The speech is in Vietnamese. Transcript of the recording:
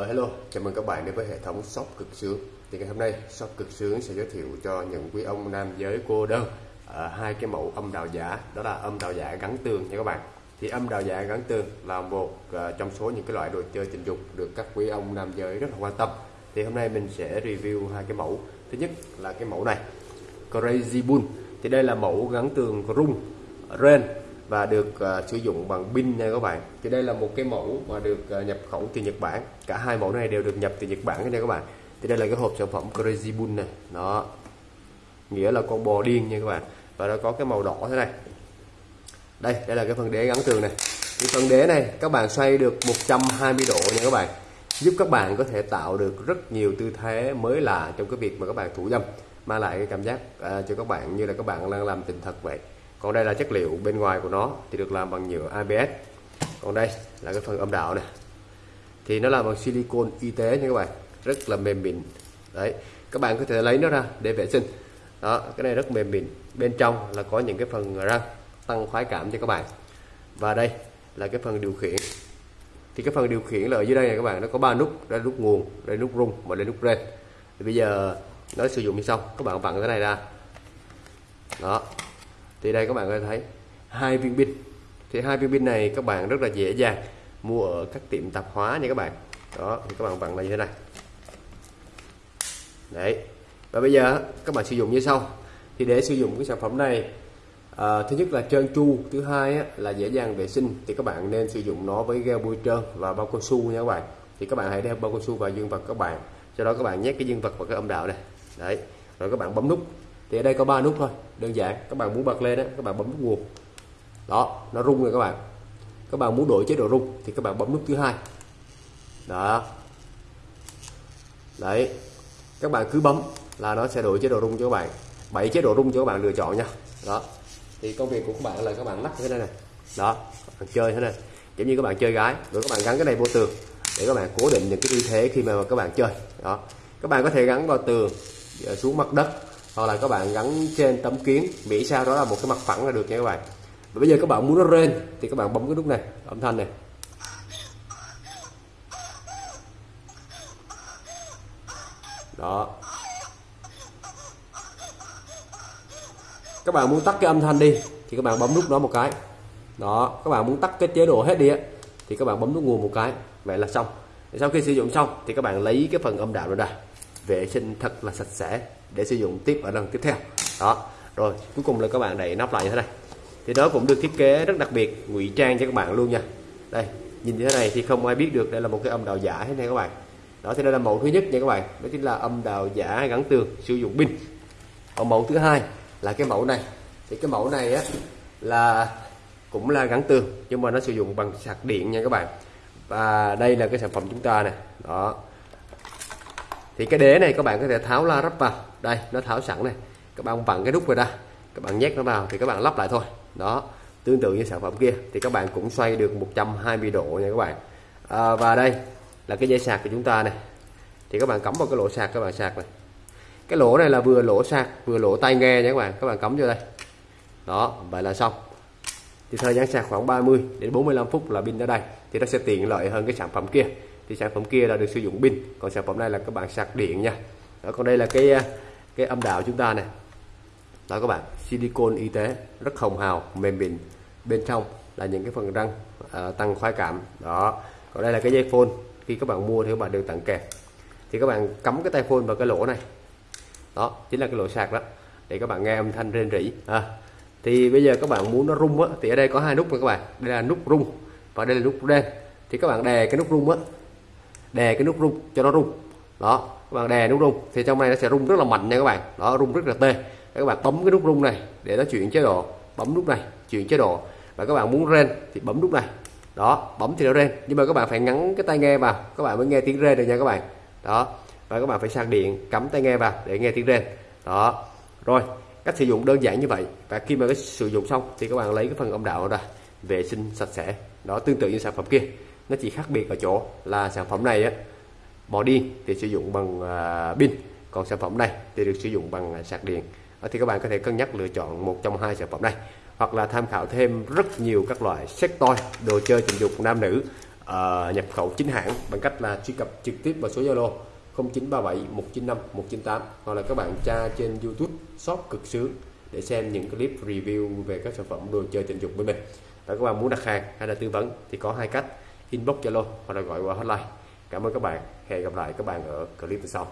Uh, hello, chào mừng các bạn đến với hệ thống shop cực sướng. Thì ngày hôm nay shop cực sướng sẽ giới thiệu cho những quý ông nam giới cô đơn uh, hai cái mẫu âm đạo giả, đó là âm đạo giả gắn tường nha các bạn. Thì âm đạo giả gắn tường là một uh, trong số những cái loại đồ chơi tình dục được các quý ông nam giới rất là quan tâm. Thì hôm nay mình sẽ review hai cái mẫu. Thứ nhất là cái mẫu này, Crazy Bull. Thì đây là mẫu gắn tường rung ren và được uh, sử dụng bằng pin nha các bạn. Thì đây là một cái mẫu mà được uh, nhập khẩu từ Nhật Bản. Cả hai mẫu này đều được nhập từ Nhật Bản nha các bạn. Thì đây là cái hộp sản phẩm Crazy Bull này đó. Nghĩa là con bò điên nha các bạn. Và nó có cái màu đỏ thế này. Đây đây là cái phần đế gắn tường này. Cái phần đế này các bạn xoay được 120 độ nha các bạn. Giúp các bạn có thể tạo được rất nhiều tư thế mới lạ trong cái việc mà các bạn thủ dâm mang lại cái cảm giác uh, cho các bạn như là các bạn đang làm tình thật vậy còn đây là chất liệu bên ngoài của nó, thì được làm bằng nhựa ABS còn đây là cái phần âm đạo này thì nó làm bằng silicon y tế nha các bạn, rất là mềm mịn. Đấy, các bạn có thể lấy nó ra để vệ sinh. Đó, cái này rất mềm mịn. Bên trong là có những cái phần răng, tăng khoái cảm cho các bạn. Và đây là cái phần điều khiển. Thì cái phần điều khiển là ở dưới đây này các bạn, nó có ba nút, đây là nút nguồn, đây là nút rung và đây là nút rên. Thì bây giờ nó sử dụng như sau, các bạn vặn cái này ra. Đó thì đây các bạn có thể thấy hai viên pin. Thì hai viên pin này các bạn rất là dễ dàng mua ở các tiệm tạp hóa nha các bạn. Đó thì các bạn vặn là như thế này. Đấy. Và bây giờ các bạn sử dụng như sau. Thì để sử dụng cái sản phẩm này à, thứ nhất là trơn tru thứ hai á, là dễ dàng vệ sinh. Thì các bạn nên sử dụng nó với gel bôi trơn và bao cao su nha các bạn. Thì các bạn hãy đeo bao cao su vào dương vật các bạn. Sau đó các bạn nhét cái dương vật vào cái âm đạo này đấy. Rồi các bạn bấm nút thì ở đây có ba nút thôi đơn giản các bạn muốn bật lên đó các bạn bấm nút nguồn đó nó rung rồi các bạn các bạn muốn đổi chế độ rung thì các bạn bấm nút thứ hai đó đấy các bạn cứ bấm là nó sẽ đổi chế độ rung cho các bạn bảy chế độ rung cho các bạn lựa chọn nha đó thì công việc của các bạn là các bạn lắc thế này này đó bạn chơi thế này giống như các bạn chơi gái rồi các bạn gắn cái này vô tường để các bạn cố định những cái tư thế khi mà các bạn chơi đó các bạn có thể gắn vào tường xuống mặt đất hoặc là các bạn gắn trên tấm kiến miễn sao đó là một cái mặt phẳng là được nha các bạn. Và bây giờ các bạn muốn nó rên thì các bạn bấm cái nút này, âm thanh này. Đó. Các bạn muốn tắt cái âm thanh đi thì các bạn bấm nút đó một cái. Đó, các bạn muốn tắt cái chế độ hết đi á thì các bạn bấm nút nguồn một cái. Vậy là xong. Sau khi sử dụng xong thì các bạn lấy cái phần âm đạo ra. Vệ sinh thật là sạch sẽ để sử dụng tiếp ở lần tiếp theo. Đó, rồi, cuối cùng là các bạn đậy nắp lại như thế này. Thì đó cũng được thiết kế rất đặc biệt, ngụy trang cho các bạn luôn nha. Đây, nhìn như thế này thì không ai biết được đây là một cái âm đạo giả thế này các bạn. Đó, thì đây là mẫu thứ nhất nha các bạn, đó chính là âm đạo giả gắn tường sử dụng pin. Còn mẫu thứ hai là cái mẫu này. Thì cái mẫu này á, là cũng là gắn tường, nhưng mà nó sử dụng bằng sạc điện nha các bạn. Và đây là cái sản phẩm chúng ta này đó thì cái đế này các bạn có thể tháo la rắp vào. Đây nó tháo sẵn này. Các bạn vặn cái nút vào đây. Các bạn nhét nó vào thì các bạn lắp lại thôi. Đó tương tự như sản phẩm kia. Thì các bạn cũng xoay được 120 độ nha các bạn. À, và đây là cái dây sạc của chúng ta này. Thì các bạn cắm vào cái lỗ sạc các bạn sạc này. Cái lỗ này là vừa lỗ sạc vừa lỗ tai nghe nha các bạn. Các bạn cắm vô đây. Đó vậy là xong. Thì thời gian sạc khoảng 30 đến 45 phút là pin ra đây thì nó sẽ tiện lợi hơn cái sản phẩm kia thì sản phẩm kia là được sử dụng pin. Còn sản phẩm này là các bạn sạc điện nha. Đó, còn đây là cái à, cái âm đạo chúng ta này. Đó các bạn silicon y tế rất hồng hào mềm mịn. Bên trong là những cái phần răng uh, tăng khoái cảm. Đó còn đây là cái dây phone. Khi các bạn mua thì các bạn được tặng kèm. Thì các bạn cắm cái tay phone vào cái lỗ này. Đó chính là cái lỗ sạc đó để các bạn nghe âm thanh rên rỉ. À, thì bây giờ các bạn muốn nó rung á thì ở đây có hai nút nha các bạn. Đây là nút rung và đây là nút đen. Thì các bạn đè cái nút rung á đè cái nút rung cho nó rung. Đó, các bạn đè nút rung thì trong này nó sẽ rung rất là mạnh nha các bạn. Đó, rung rất là tê. Các bạn bấm cái nút rung này để nó chuyển chế độ. Bấm nút này, chuyển chế độ. Và các bạn muốn rên thì bấm nút này. Đó, bấm thì nó rên. Nhưng mà các bạn phải ngắn cái tai nghe vào. Các bạn mới nghe tiếng rên được nha các bạn. Đó, và các bạn phải sạc điện, cắm tai nghe vào để nghe tiếng rên. Đó, rồi, cách sử dụng đơn giản như vậy. Và khi mà cái sử dụng xong thì các bạn lấy cái phần âm đạo ra vệ sinh sạch sẽ. Đó, tương tự như sản phẩm kia nó chỉ khác biệt ở chỗ là sản phẩm này á, bỏ điện thì sử dụng bằng à, pin à, còn sản phẩm này thì được sử dụng bằng à, sạc điện. Ờ, thì các bạn có thể cân nhắc lựa chọn một trong hai sản phẩm này hoặc là tham khảo thêm rất nhiều các loại sex toy đồ chơi tình dục nam nữ uh, nhập khẩu chính hãng bằng cách là truy cập trực tiếp vào số Zalo 0937 195 198 hoặc là các bạn tra trên YouTube shop cực sướng để xem những clip review về các sản phẩm đồ chơi tình dục với mình. Và các bạn muốn đặt hàng hay là tư vấn thì có hai cách inbox Zalo hoặc là gọi qua hotline. Cảm ơn các bạn. Hẹn gặp lại các bạn ở clip sau.